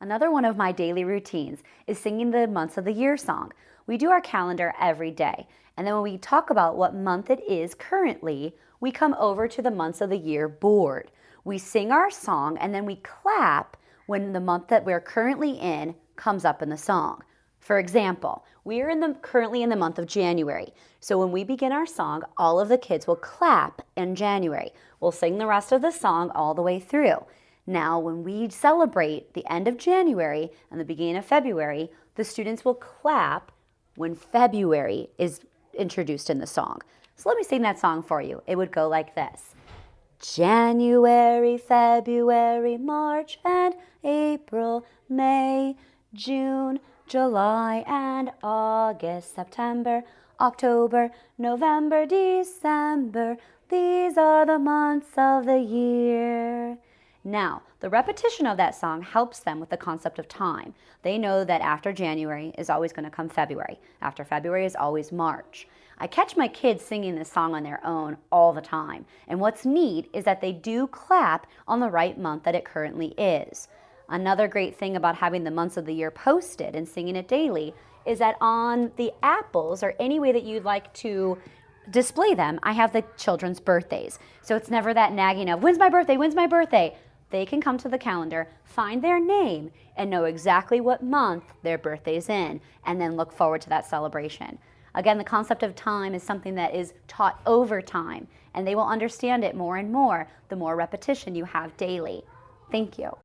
Another one of my daily routines is singing the months of the year song. We do our calendar every day, and then when we talk about what month it is currently, we come over to the months of the year board. We sing our song and then we clap when the month that we're currently in comes up in the song. For example, we are in the, currently in the month of January. So when we begin our song, all of the kids will clap in January. We'll sing the rest of the song all the way through. Now, when we celebrate the end of January and the beginning of February, the students will clap when February is introduced in the song. So let me sing that song for you. It would go like this. January, February, March, and April, May, June, July, and August, September, October, November, December. These are the months of the year. Now, the repetition of that song helps them with the concept of time. They know that after January is always going to come February. After February is always March. I catch my kids singing this song on their own all the time. And what's neat is that they do clap on the right month that it currently is. Another great thing about having the months of the year posted and singing it daily is that on the apples or any way that you'd like to display them, I have the children's birthdays. So it's never that nagging of, when's my birthday, when's my birthday? They can come to the calendar, find their name, and know exactly what month their birthday's in, and then look forward to that celebration. Again, the concept of time is something that is taught over time, and they will understand it more and more the more repetition you have daily. Thank you.